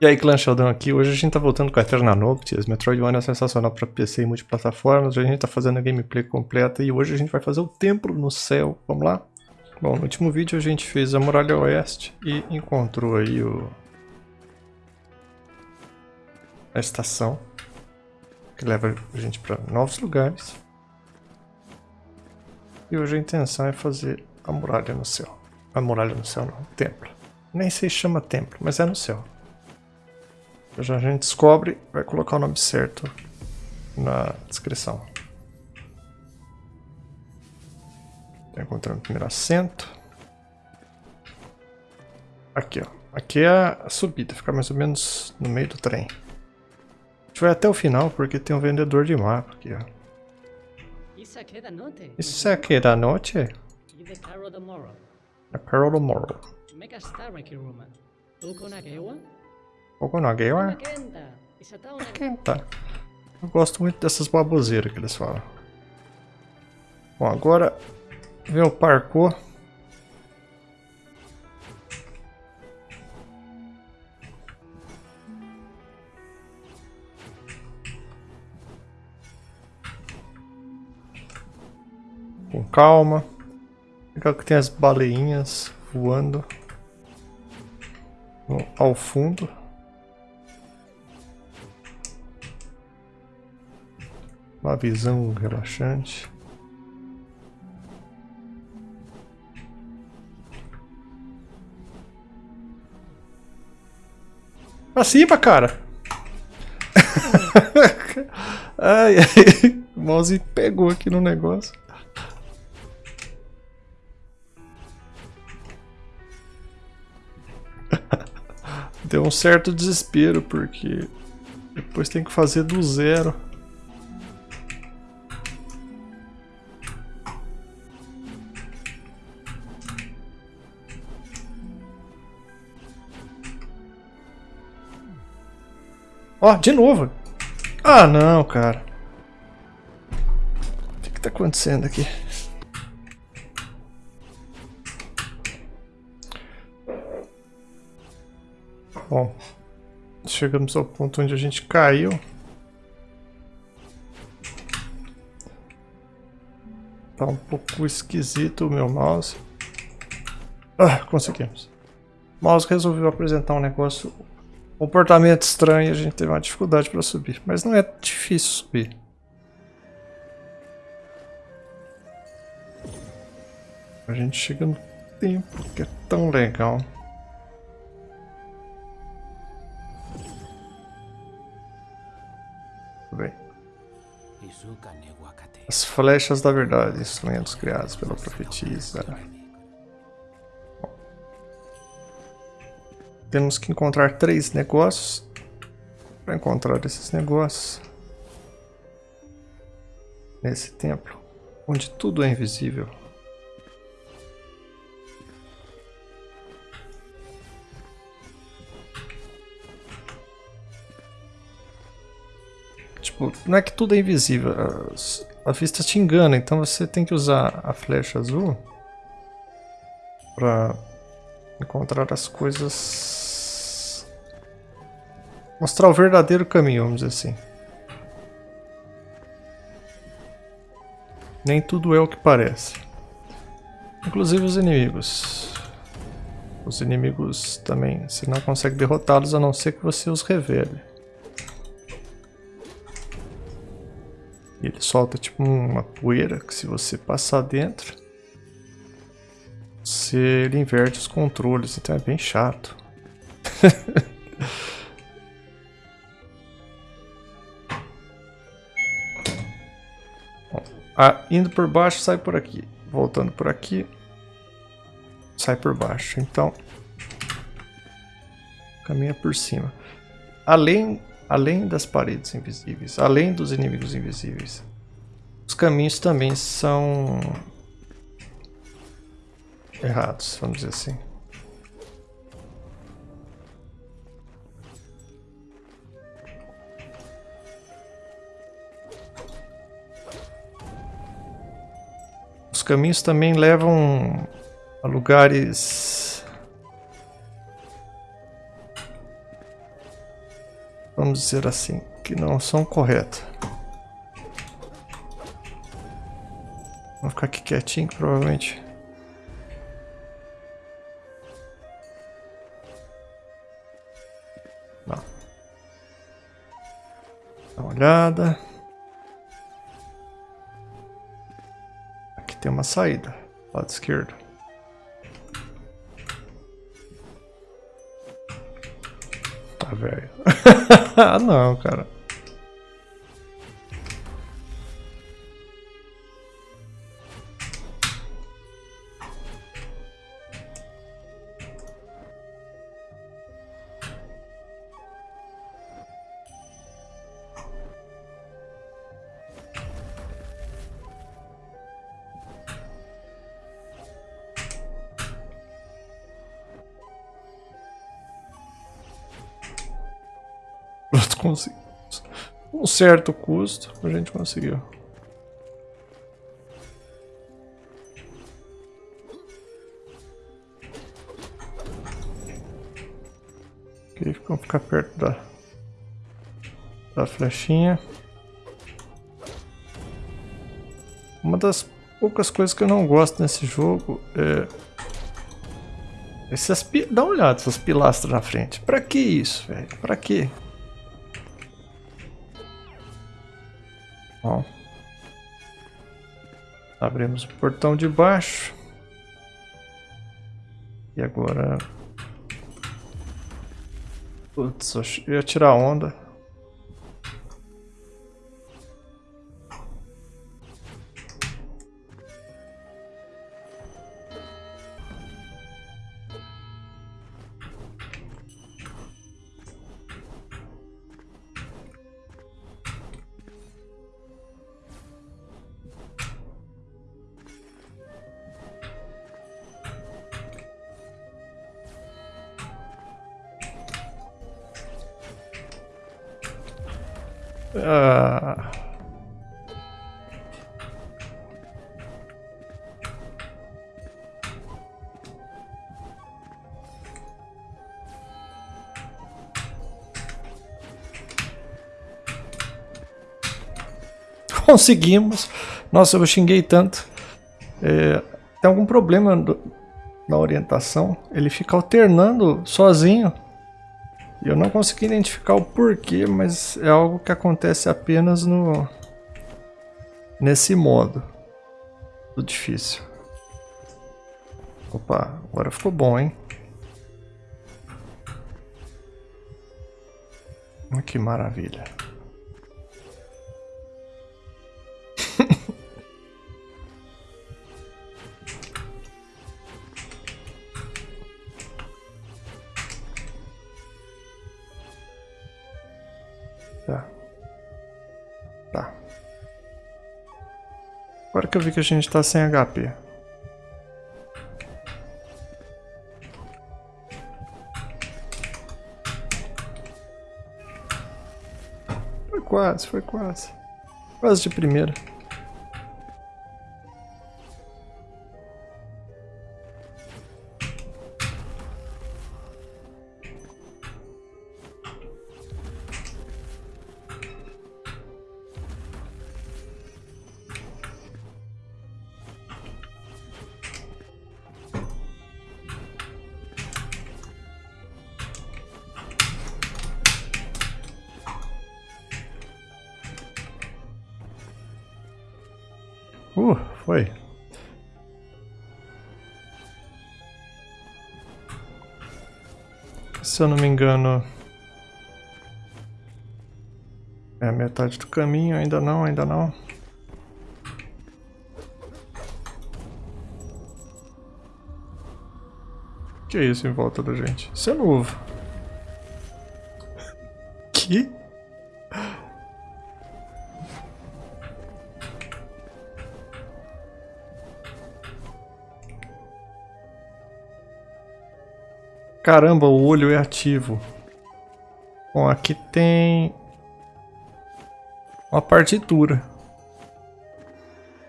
E aí, Clã Sheldon aqui. Hoje a gente tá voltando com a Eterna Noctis. Metroidvania é sensacional pra PC e multiplataformas. Hoje a gente tá fazendo a gameplay completa e hoje a gente vai fazer o Templo no Céu. Vamos lá? Bom, no último vídeo a gente fez a Muralha Oeste e encontrou aí o... a estação que leva a gente para novos lugares. E hoje a intenção é fazer a Muralha no Céu. A Muralha no Céu não, o Templo. Nem se chama Templo, mas é no céu. Já a gente descobre, vai colocar o nome certo na descrição. Tá encontrando o primeiro assento. Aqui, ó. Aqui é a subida, fica mais ou menos no meio do trem. A gente vai até o final porque tem um vendedor de mapa aqui, ó. Isso é da noite. Isso aqui é da noite? E the Carol tomorrow. Na guerra? Kenta. Eu gosto muito dessas baboseiras que eles falam. Bom, agora vem o parkour. Com calma. Legal que tem as baleinhas voando ao fundo. Uma visão relaxante. Pra cima, cara! ai, ai, o mouse pegou aqui no negócio. Deu um certo desespero, porque depois tem que fazer do zero. Ó, de novo. Ah, não, cara. O que que tá acontecendo aqui? Bom, chegamos ao ponto onde a gente caiu. Tá um pouco esquisito o meu mouse. Ah, conseguimos. O mouse resolveu apresentar um negócio comportamento estranho, a gente teve uma dificuldade para subir, mas não é difícil subir. A gente chega no tempo que é tão legal. Bem. As flechas da verdade, instrumentos criados pela profetisa. Temos que encontrar três negócios. Para encontrar esses negócios. Nesse templo. Onde tudo é invisível. Tipo, não é que tudo é invisível. A, vista te engana, então você tem que usar a flecha azul. Pra encontrar as coisas. Mostrar o verdadeiro caminho, vamos dizer assim. Nem tudo é o que parece. Inclusive os inimigos. Os inimigos também, você não consegue derrotá-los a não ser que você os revele. E ele solta tipo uma poeira que se você passar dentro, você ele inverte os controles, então é bem chato. ah, indo por baixo, sai por aqui. Voltando por aqui, sai por baixo. Então, caminha por cima. Além, além das paredes invisíveis, além dos inimigos invisíveis, os caminhos também são errados, vamos dizer assim. Caminhos também levam a lugares vamos dizer assim, que não são corretas. Vou ficar aqui quietinho, provavelmente... Não. Dá uma olhada. Tem uma saída, lado esquerdo. Tá velho. ah não, cara. Conseguimos. Um certo custo, a gente conseguiu. Ok, vamos ficar perto da, da flechinha. Uma das poucas coisas que eu não gosto nesse jogo é... Essas. Dá uma olhada, essas pilastras na frente. Pra que isso, velho? Pra que? Abrimos o portão de baixo. E agora... Putz, eu ia tirar onda. Conseguimos. Nossa, eu xinguei tanto. É, tem algum problema do, na orientação? Ele fica alternando sozinho. Eu não consegui identificar o porquê, mas é algo que acontece apenas no nesse modo do difícil. Opa, agora ficou bom, hein? Que maravilha. Tá. Tá. Agora que eu vi que a gente tá sem HP. Foi quase, foi quase. Quase de primeira. Uh, foi. Se eu não me engano... É metade do caminho, ainda não, ainda não. Que é isso em volta da gente? Isso é novo. Que? Caramba, o olho é ativo. Bom, aqui tem uma partitura.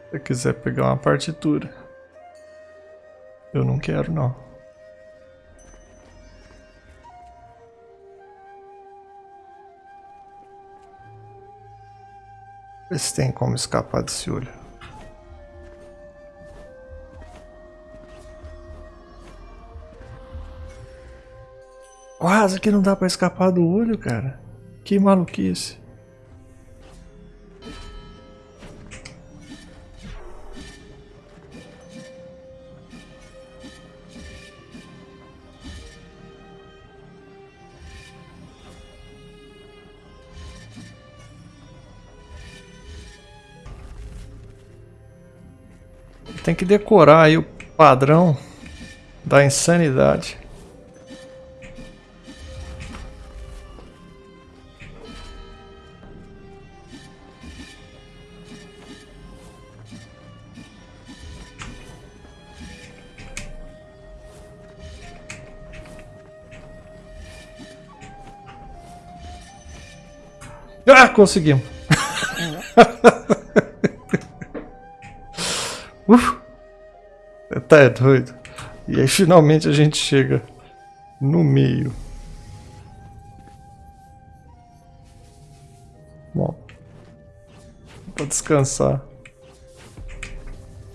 Se eu quiser pegar uma partitura. Eu não quero não. Ver se tem como escapar desse olho. Quase que não dá pra escapar do olho, cara. Que maluquice. Tem que decorar aí o padrão da insanidade. Ah, conseguimos. Uf. Tá é doido. E aí finalmente a gente chega no meio. Bom. Pra descansar.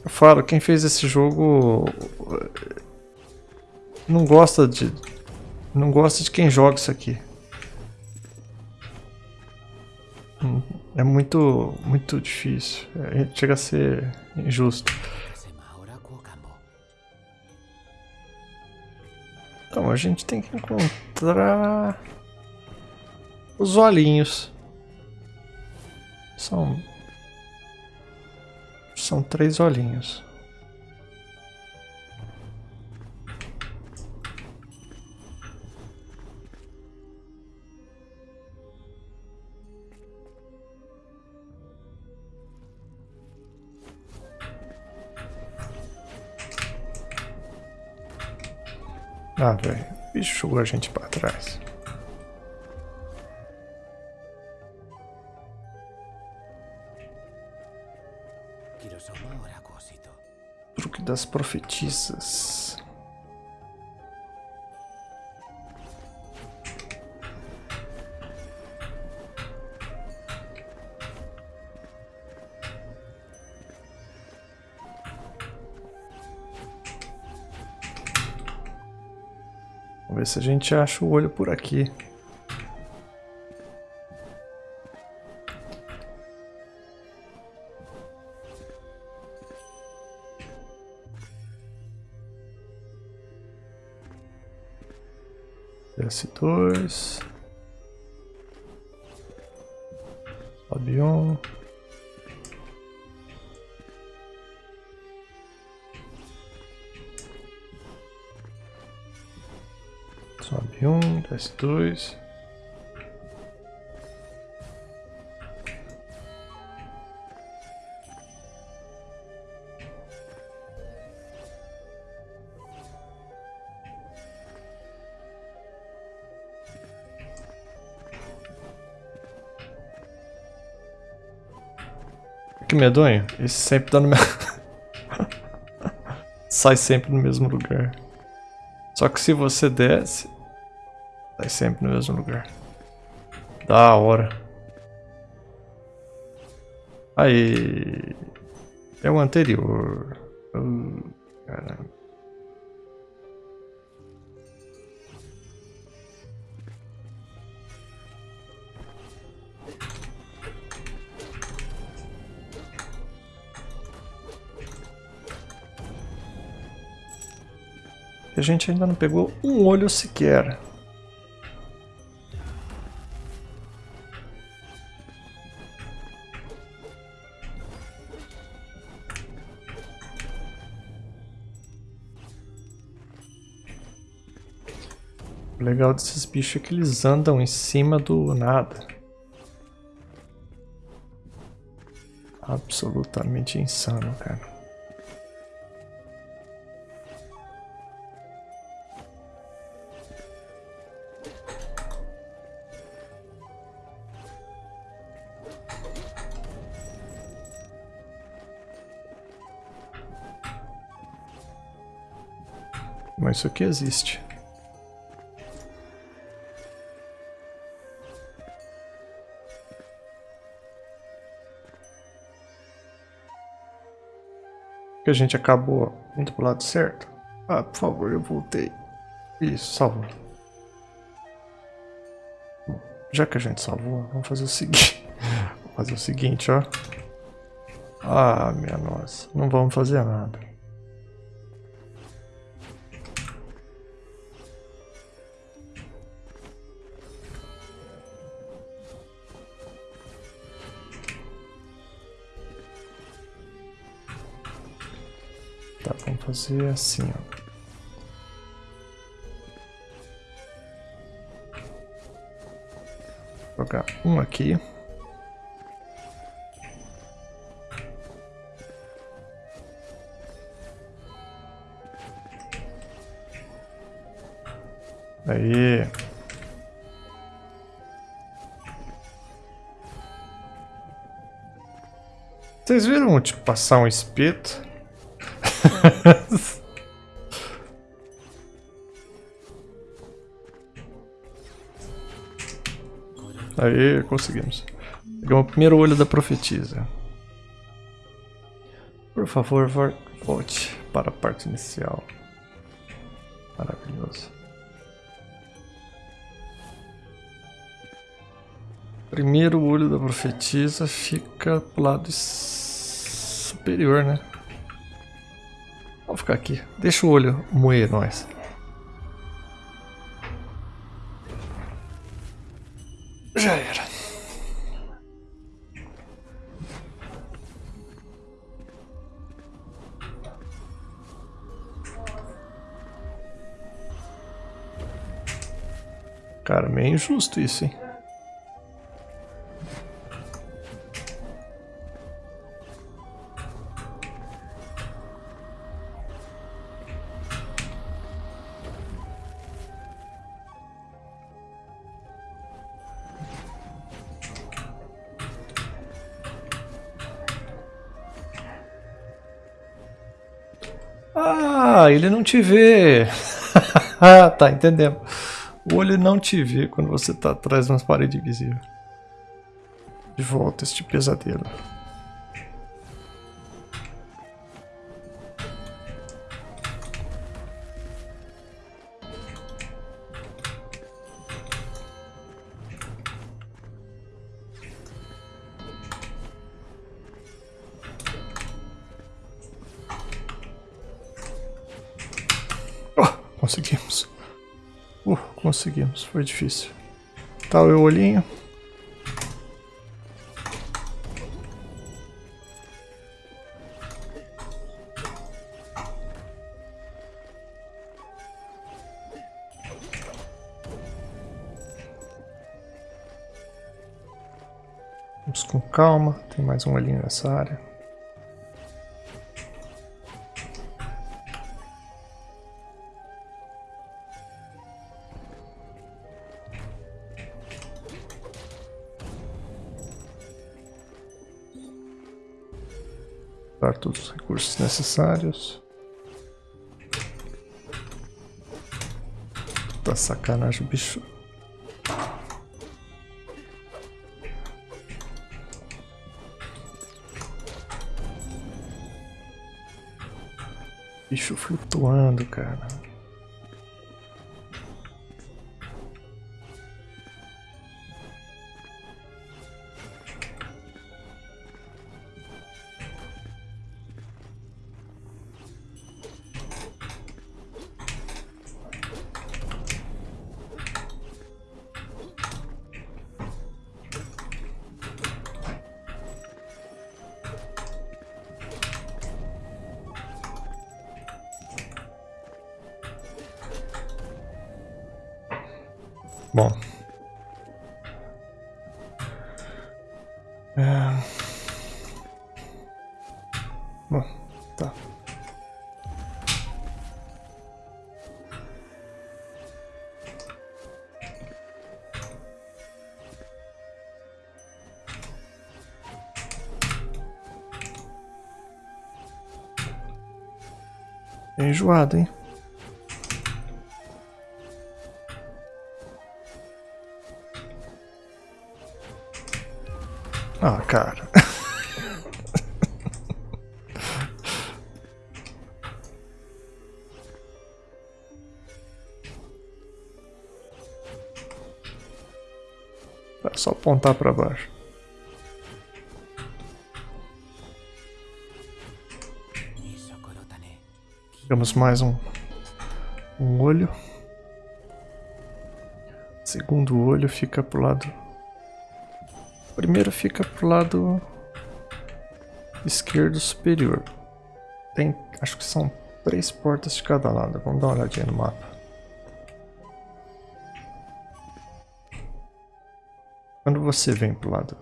Eu falo, quem fez esse jogo não gosta de não gosta de quem joga isso aqui. É muito, muito difícil. É, chega a ser injusto. Então, a gente tem que encontrar os olhinhos. São são três olhinhos. Ah, velho. O bicho jogou a gente pra trás. Truque das profetisas. Ver se a gente acha o olho por aqui. S2 Sobe Sobe um, desce dois. Que medonho. Esse sempre dá no mesmo... Sai sempre no mesmo lugar. Só que se você desce, sempre no mesmo lugar. Da hora. Aí. É o anterior. Uh, caramba. A gente ainda não pegou um olho sequer. Legal desses bichos é que eles andam em cima do nada. Absolutamente insano, cara. Mas isso aqui existe. Que a gente acabou indo pro lado certo? Ah, por favor, eu voltei. Isso, salvou. Já que a gente salvou, vamos fazer o seguinte. Vamos fazer o seguinte, ó. Ah, minha nossa. Não vamos fazer nada. Fazer assim, ó. Jogar um aqui. Aí. Vocês viram, tipo, passar um espeto? Conseguimos. Pegamos o primeiro olho da profetisa. Por favor, volte para a parte inicial. Maravilhoso. Primeiro olho da profetisa fica pro lado superior, né? Vamos ficar aqui. Deixa o olho moer nós. Cara, meio injusto isso, hein? Ah, ele não te vê. tá, entendendo. O olho não te vê quando você tá atrás de umas paredes invisíveis. De volta este pesadelo. Foi difícil. Tá o olhinho. Vamos com calma. Tem mais um olhinho nessa área. Recursos necessários. Tá sacanagem, bicho. Bicho flutuando, cara. É enjoado, hein? Ah, cara. é só apontar para baixo. Temos mais um, um olho. Segundo olho fica pro lado. Primeiro fica pro lado esquerdo superior. Tem, acho que são três portas de cada lado. Vamos dar uma olhadinha no mapa. Quando você vem pro lado,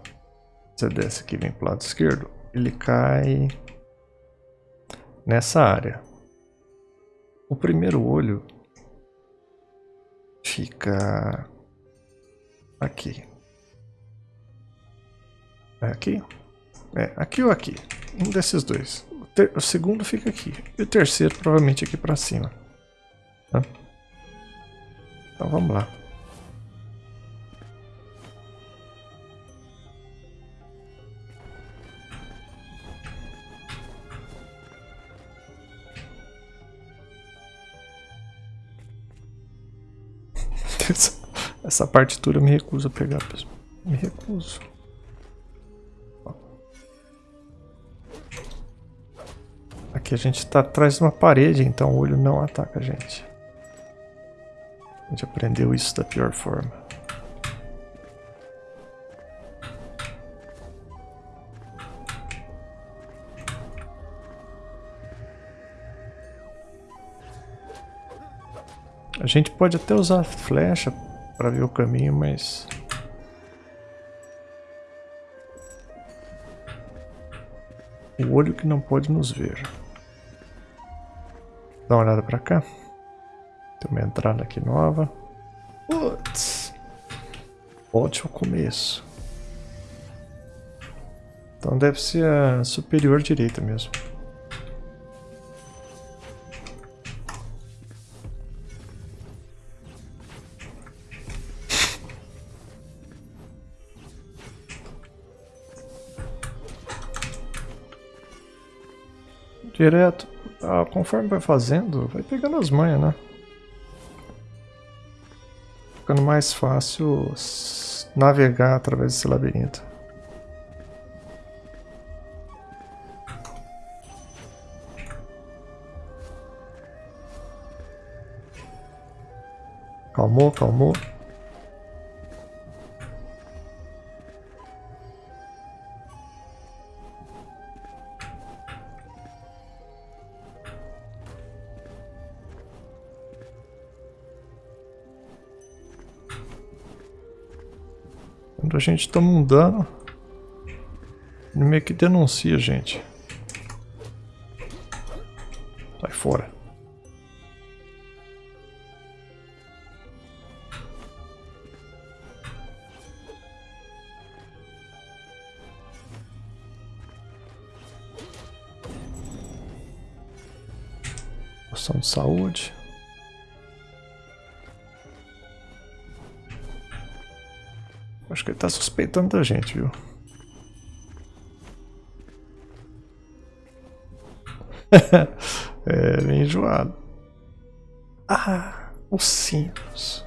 você desce aqui, vem pro lado esquerdo, ele cai nessa área. O primeiro olho fica aqui. É aqui? É, aqui ou aqui? Um desses dois. O, ter, o segundo fica aqui. E o terceiro provavelmente aqui pra cima. Tá? Então vamos lá. Essa partitura eu me recuso a pegar, pessoal. Me recuso. Aqui a gente está atrás de uma parede, então o olho não ataca a gente. A gente aprendeu isso da pior forma. Gente pode até usar flecha para ver o caminho, mas o olho que não pode nos ver. Dá uma olhada para cá. Tem uma entrada aqui nova. Putz! Ao começo. Então deve ser a superior direita mesmo. Direto. Ah, conforme vai fazendo, vai pegando as manhas, né? Ficando mais fácil navegar através desse labirinto. Calmou, calmou. Quando a gente toma um dano, ele meio que denuncia a gente. Sai fora. Poção de saúde. Que ele tá suspeitando da gente, viu? é, bem enjoado. Ah, os sinos.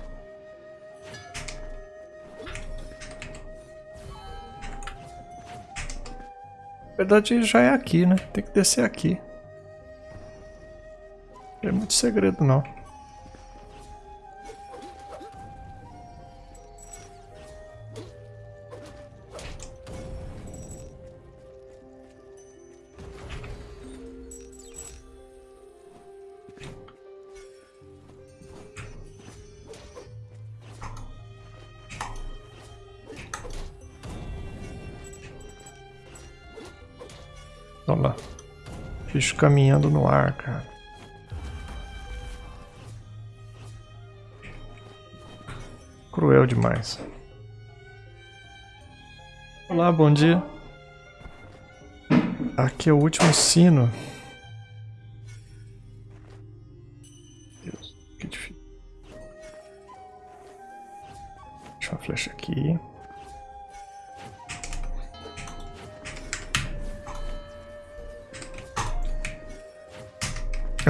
Na verdade já é aqui, né? Tem que descer aqui. Não é muito segredo não. Caminhando no ar, cara. Cruel demais. Olá, bom dia. Aqui é o último sino.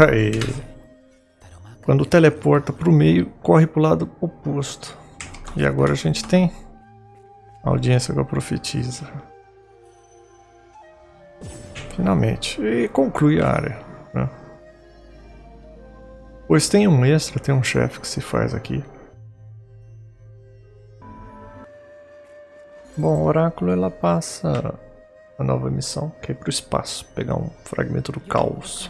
Aê. Quando teleporta para o meio, corre para o lado oposto. E agora a gente tem audiência com a profetisa. Finalmente. E conclui a área. Né? Pois tem um extra, tem um chefe que se faz aqui. Bom, o oráculo ela passa a nova missão, que é para o espaço, pegar um fragmento do caos.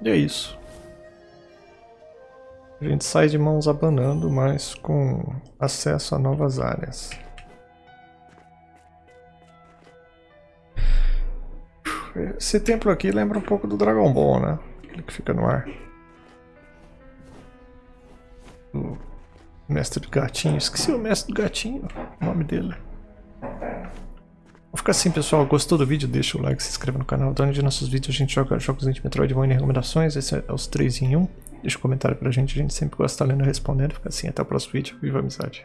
E é isso. A gente sai de mãos abanando, mas com acesso a novas áreas. Esse templo aqui lembra um pouco do Dragon Ball, né? Aquele que fica no ar. Mestre do gatinho. Esqueci o mestre do gatinho, o nome dele. Vou ficar assim, pessoal. Gostou do vídeo? Deixa o like, se inscreva no canal. Onde de nossos vídeos a gente joga jogos de Metroidvania e recomendações. Esse é os 3 em 1. Deixa um comentário pra gente, a gente sempre gosta de estar lendo e respondendo. Fica assim, até o próximo vídeo. Viva a amizade!